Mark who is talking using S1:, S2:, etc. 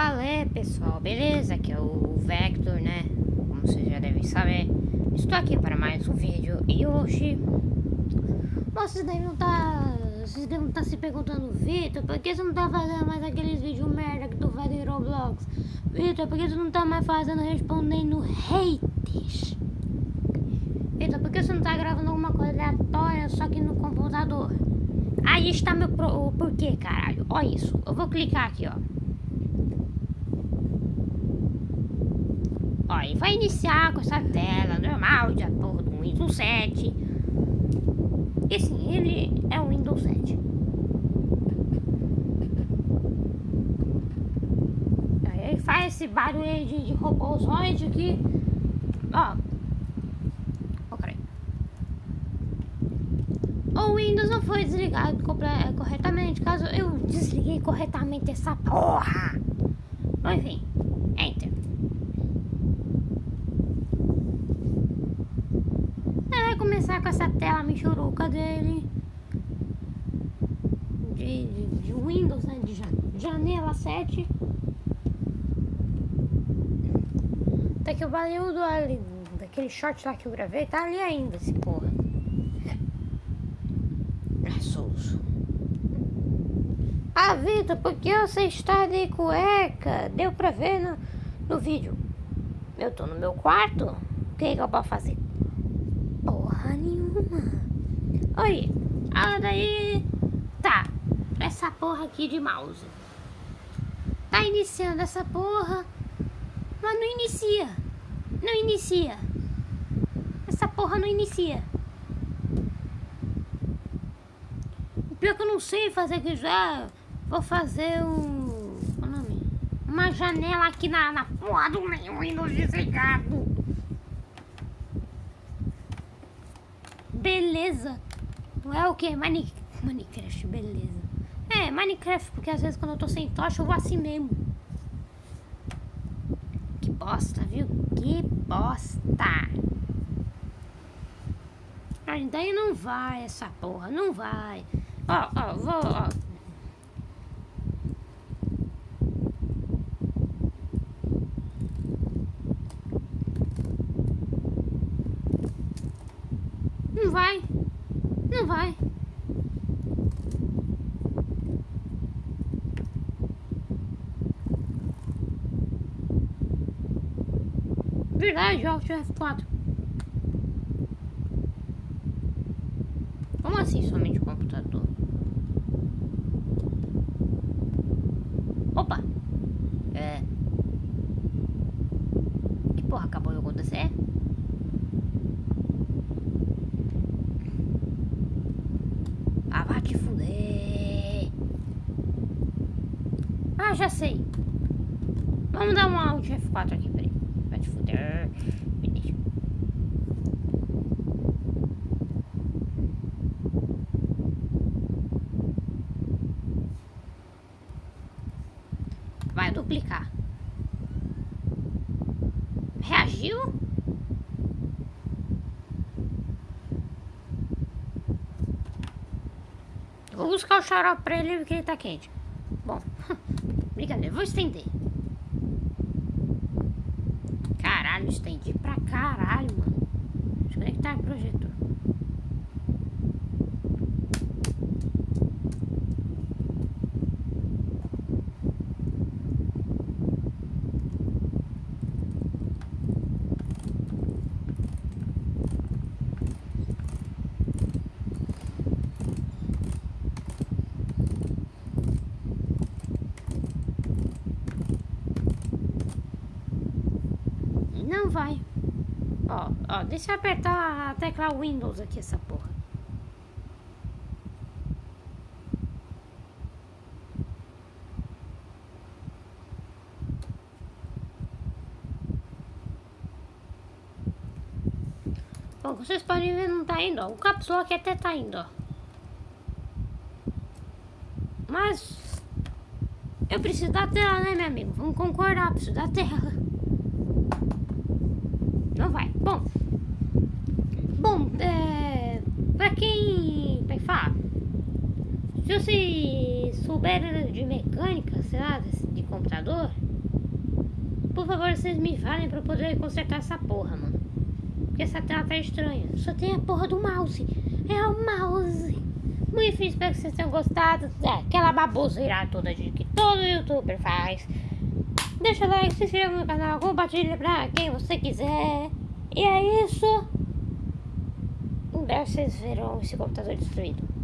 S1: É, pessoal? Beleza? Aqui é o Vector, né? Como vocês já devem saber. Estou aqui para mais um vídeo e hoje... Vocês devem estar... Vocês devem estar se perguntando, Vitor, por que você não tá fazendo mais aqueles vídeos merda que tu faz em Roblox? Vitor, por que você não tá mais fazendo respondendo haters? Vitor, por que você não tá gravando alguma coisa aleatória só que no computador? Aí está meu pro, porquê, caralho. Olha isso. Eu vou clicar aqui, ó. E vai iniciar com essa tela normal de porra do Windows 7. E sim, ele é o Windows 7. Aí ele faz esse barulho de, de robôzoide aqui. Ó. O Windows não foi desligado corretamente. Caso eu desliguei corretamente essa porra. Enfim, com essa tela michuruca dele. De, de, de Windows, né? De janela 7. Até que o barulho ali, daquele short lá que eu gravei, tá ali ainda, esse porra. Assoso. Ah, Vitor, por que você está de cueca? Deu pra ver no, no vídeo. Eu tô no meu quarto. O que, que eu posso fazer? Porra nenhuma. Oi, ah, daí... Tá, essa porra aqui de mouse. Tá iniciando essa porra, mas não inicia. Não inicia. Essa porra não inicia. Pior que eu não sei fazer aqui já. Vou fazer um... É? Uma janela aqui na, na porra do meu Windows desligado. Beleza. Não é o que? Mine... Minecraft, beleza. É, Minecraft, porque às vezes quando eu tô sem tocha eu vou assim mesmo. Que bosta, viu? Que bosta. Daí não vai essa porra, não vai. Ó, ó, vou, ó. Não vai. Não vai. Verdade, Alt F4. Como assim somente o computador? Opa! É. Que porra acabou de acontecer? Já sei. Vamos dar um Alt F4 aqui, peraí. Vai te fuder. Vai duplicar. Reagiu? Vou buscar o xarope pra ele porque ele tá quente. Brincadeira, vou estender. Caralho, estendi pra caralho, mano. Desconectar o projetor. Não vai. Ó, ó, deixa eu apertar a tecla Windows aqui, essa porra. Bom, vocês podem ver, não tá indo, ó. O caps lock até tá indo, ó. Mas... Eu preciso da tela, né, meu amigo? Vamos concordar, preciso da tela. Não vai. Bom. Bom, é, pra quem vai falar, se você souber de mecânica, sei lá, de computador, favor, vocês me falem pra eu poder consertar essa porra, mano. Porque essa tela tá estranha. Só tem a porra do mouse. É o mouse. Muito difícil, espero que vocês tenham gostado. É, aquela baboseira toda de que todo youtuber faz. Deixa o like, se inscreva no canal, compartilha pra quem você quiser. E é isso. Em breve vocês verão esse computador destruído.